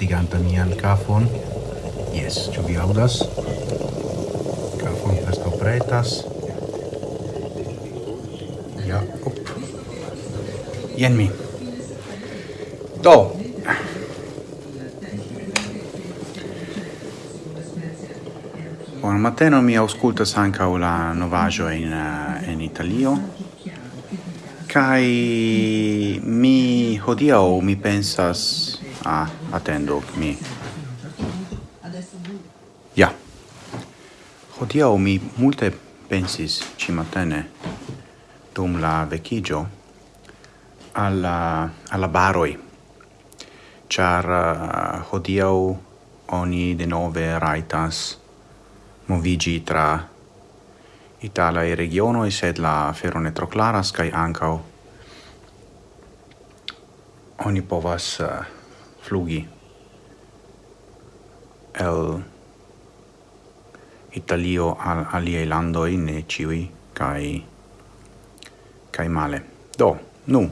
mortiganta mian kafon. Yes, ĉu vi aŭdas? Kafon preskaŭ pretas. Ja, op. Jen mi. Do. Buon mattino, mi auscultas ankaŭ la novaggio in, in eh, Italio. Kai mi hodiau mi pensas Ah, attendo mi. Ja. Hodiaŭ mi multe pensis cimatene dum la vecigio alla, alla baroi, char uh, hodiau oni de nove raitas movigi tra Itala e regiono e sed la ferone tro claras, oni povas uh, flugi el Italio al aliei landoi, ne ciui, kai, kai male. Do, nu,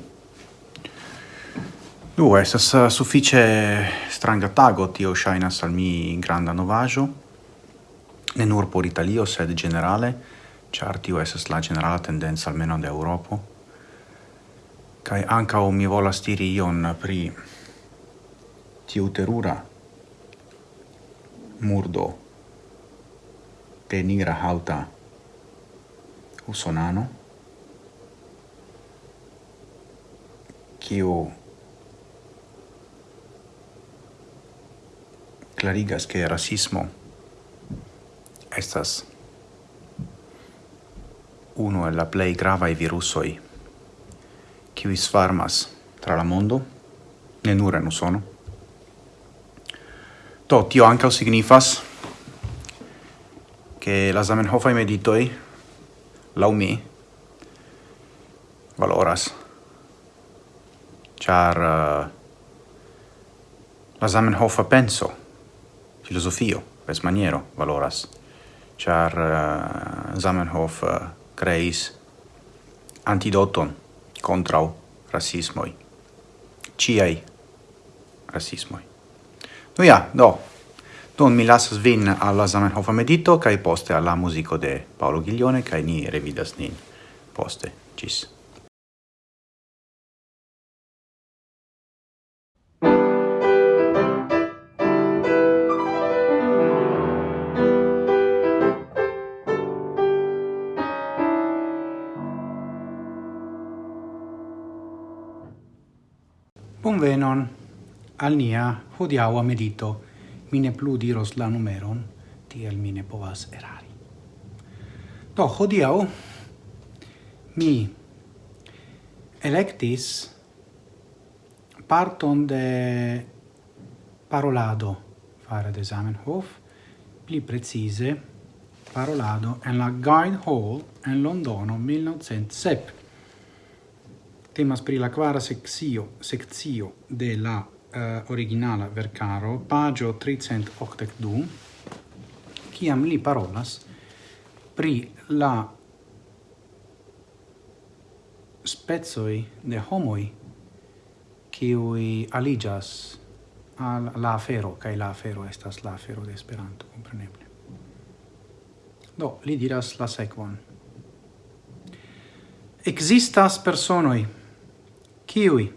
Nu, estas uh, suffice stranga tago, tio shainas al mi granda novajo, ne nur por Italio, sed generale, char tio esas la generala tendenza almeno de Europo, kai ancao mi volas diri ion pri tiu terura. Murdo. De nigra hauta. Usonano. Kiu clarigas che rasismo estas uno e la play grava i virusoi qui svarmas tra la mondo, ne nure non sono Do, tio ankaŭ signifas che la Zamenhofaj meditoi, lau mi valoras. Char uh, eh, la Zamenhofa penso filosofio, pes maniero, valoras. Char uh, eh, Zamenhof eh, uh, creis antidoton kontraŭ rasismoj ciai rasismoj. Nu ja, do. Don mi lasas vin alla Zamenhofa medito, cae poste alla musico de Paolo Ghiglione, cae ni revidas nin poste. Cis. Bonvenon al nia hodiaua medito. mine plu diros la numeron, tiel mine povas erari. Do, hodiau mi electis parton de parolado fare de Zamenhof, pli precise parolado en la Guide Hall en Londono 1907. Temas pri la quara sexio, sexio de la uh, originala vercaro, pagio 382, ciam li parolas pri la spezoi de homoi qui aligas al la afero, kai la afero estas la afero de Esperanto, compreneble. Do, li diras la sequon. Existas personoi, kiui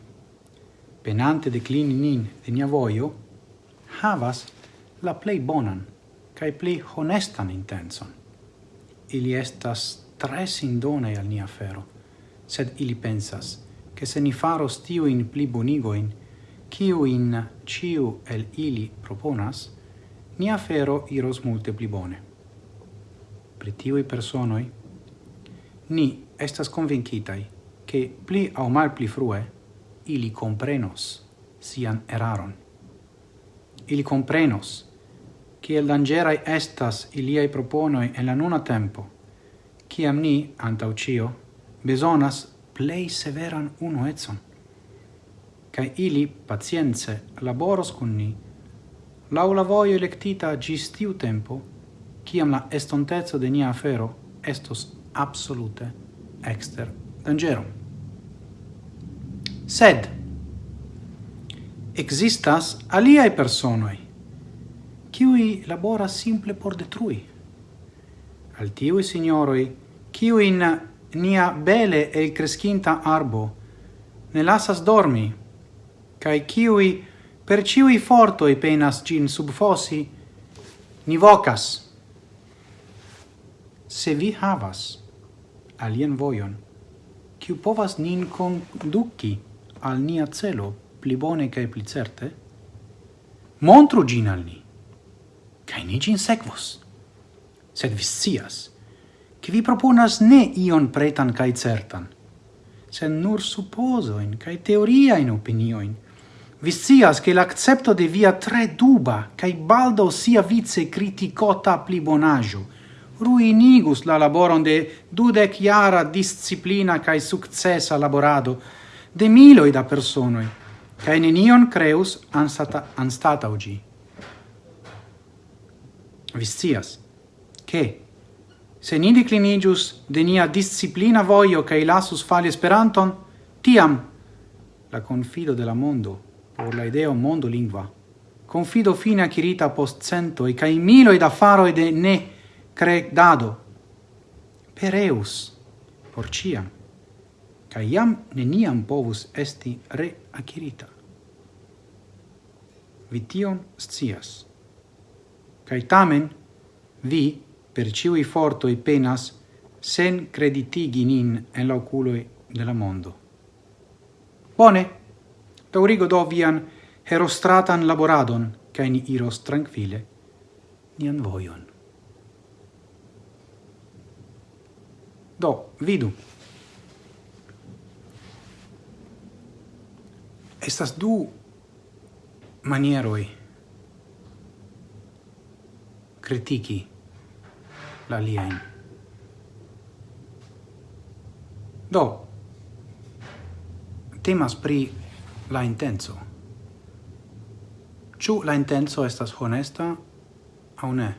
penante declini nin de nia voio, havas la plei bonan cae plei honestan intenson. Ili estas tre sindonei al nia fero, sed ili pensas che se ni faros tiu in pli bonigoin, kiu in ciu el ili proponas, nia fero iros multe pli bone. Pri tiui personoi, ni estas convincitai che pli au mal pli frue ili comprenos sian eraron. Ili comprenos kiel dangerai estas iliai proponoi en la nuna tempo, ciam ni, antau cio, besonas plei severan uno etson. cae ili, pacienze, laboros cun ni, lau la voio electita gis tiu tempo, ciam la estontezzo de nia afero estos absolute exter dangerum sed existas aliae personoi, kiui labora simple por detrui. Al tiui signoroi, kiui in nia bele e crescinta arbo, ne lasas dormi, cae kiui per ciui fortoi penas gin subfosi, ni vocas. Se vi havas alien voion, kiu povas nin conduci al nia celo pli bone cae pli certe, montru gin al ni, cae ni gin sequos. Sed vi sias, che vi proponas ne ion pretan cae certan, sed nur supposoin cae teoriain opinioin. Vi sias che l'accepto de via tre duba cae baldo sia vice criticota plibonaggio, ruinigus la laboron de dudec iara disciplina cae successa laborado, de miloi da personoi, cae nenion creus anstata, anstata ugi. Viscias, che, se ni declinigius de nia disciplina voio cae lasus fali esperanton, tiam la confido de la mondo, por la ideo mondo lingua, confido fine acquirita post centoi cae miloi da faroi de ne credado, per eus, por ciam cae iam neniam povus esti reacirita. Vi tion scias. Cae tamen, vi, per ciui fortoi penas, sen creditigi nin en la oculoi de la mondo. Bone, daurigo do vian herostratan laboradon, cae ni iros tranquille nian voion. Do, vidu. estas du manieroi critici la liain. Do, temas pri la intenso. Ciu la intenso estas honesta au ne?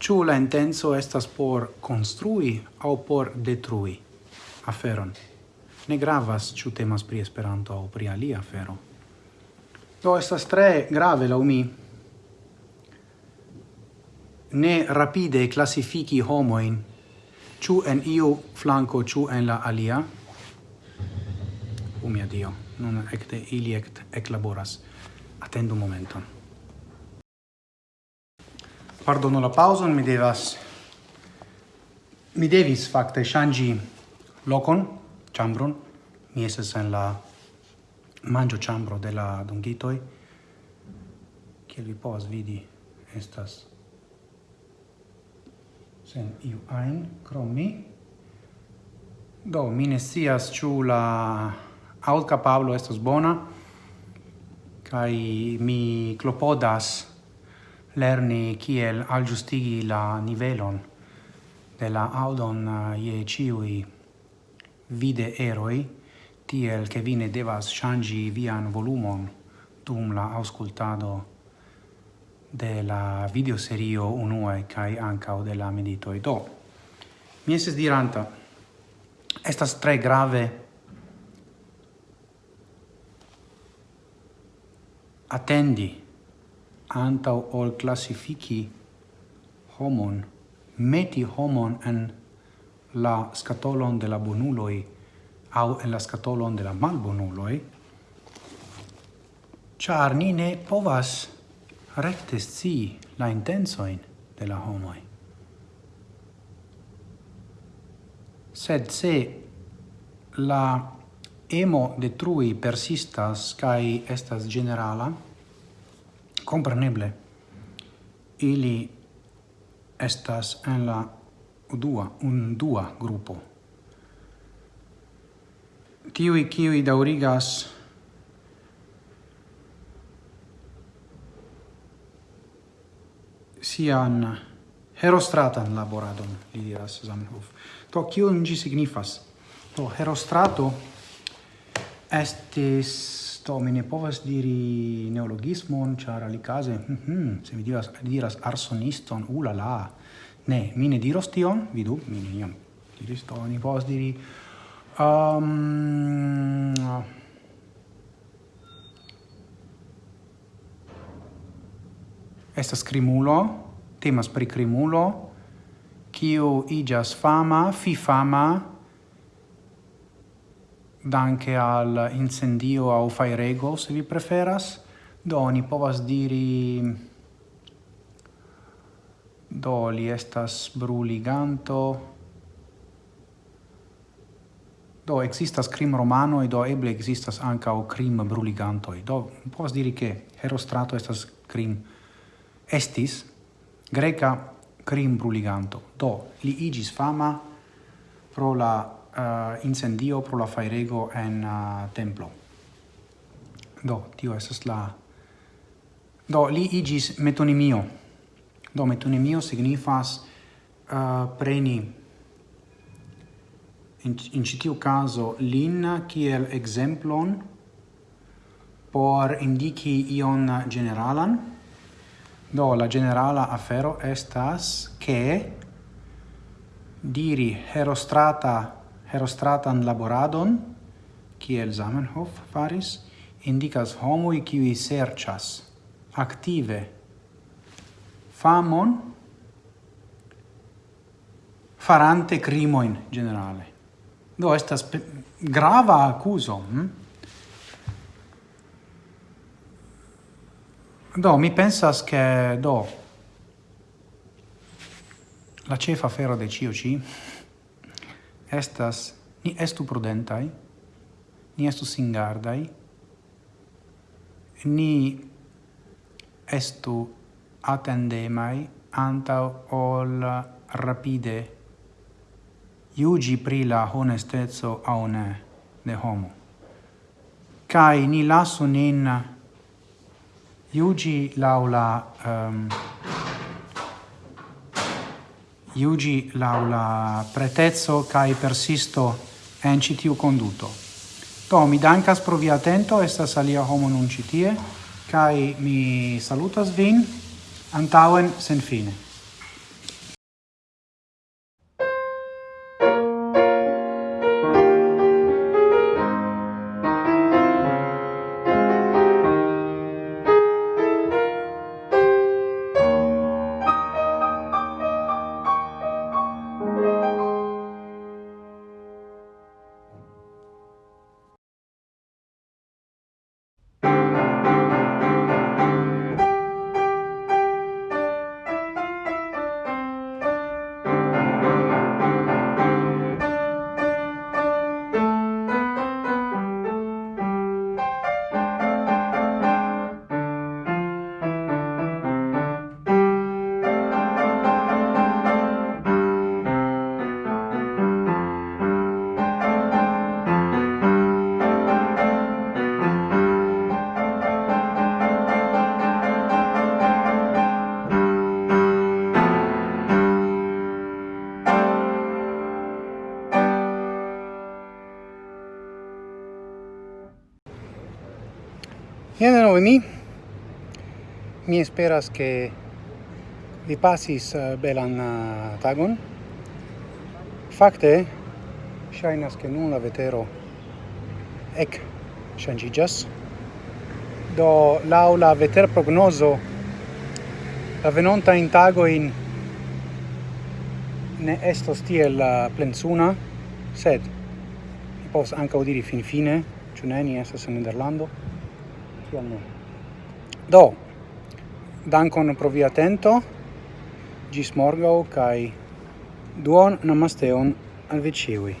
Ciu la intenso estas por construi au por detrui aferon? ne gravas ĉu temas pri Esperanto aŭ pri alia afero. Do estas tre grave laŭ mi ne rapide klasifiki homojn ĉu en iu flanko ĉu en la alia. O mia Dio, nun ekde ili ekt eklaboras. Atendu momenton. Pardonu la pauzon, mi devas mi devis fakte ŝanĝi lokon chambron. Mi estas en la mangio chambro de la dungitoi. che vi povas vidi, estas sen iu ein krom mi. Do, mi ne scias ĉu la aŭdkapablo estas bona kai mi klopodas lerni kiel aljustigi la nivelon de la audon eh, je ciui vide eroi, tiel che vine devas changi vian volumon dum la auscultado de la videoserio unue kai ancao de la meditoi. Do, mi eses diranta, estas tre grave attendi antau ol classifici homon, meti homon en la scatolon de la bonuloi au en la scatolon de la malbonuloi, char ni ne povas recte sci la intensoin de la homoi. Sed se la emo detrui persistas cae estas generala, compreneble, ili estas en la dua, un dua gruppo. Tiui kiui daurigas sian herostratan laboradon, li diras Zamenhof. To, kio gi signifas? To, herostrato estis, to mi ne povas diri neologismon, char alicase, mm hm, -hmm, se mi diras, diras arsoniston, ulala, uh, Ne, mi ne diros tion, vidu, mi ne iam diris to, ni povas diri... Um, estas crimulo, temas pri crimulo, kiu igas fama, fi fama, danke al incendio au fairego, se vi preferas, do ni povas diri Do, li estas bruliganto. Do, existas crim romanoi, do eble existas ancao crim bruligantoi. Do, povas diri che Herostrato estas crim estis greca crim bruliganto. Do, li igis fama pro la uh, incendio pro la fairego en uh, templo. Do, tio estas la... Do, li igis metonimio. Do metonimio signifas uh, preni in, in citiu caso lin kiel exemplon por indici ion generalan. Do la generala afero estas che diri herostrata herostratan laboradon kiel Zamenhof faris indicas homoi qui serchas active famon farante crimoin generale. Do estas grava accuso. Hm? Do, mi pensas che do la cefa fero de COC estas ni estu prudentai, ni estu singardai, ni estu attendemai anta ol rapide iugi pri la honestezzo au ne de homo. Cai ni lasu nin iugi laula um, ehm, iugi laula pretezzo cai persisto encitiu conduto. To, mi dancas pro via attento, estas alia homo nun citie, cai mi salutas vin, antauen sen fine. mi. Mi esperas che vi pasis eh, belan eh, tagon. Fakte, ŝajnas ke nun la vetero ek ŝanĝiĝas. Do laŭ la veterprognozo la venonta in tagojn ne estos tiel eh, plensuna, sed mi povas ankaŭ diri finfine, ĉu ne ni estas en Nederlando kiam ne. Do, dankon pro via atento, gis morgau, kai duon namasteon al vi ciui.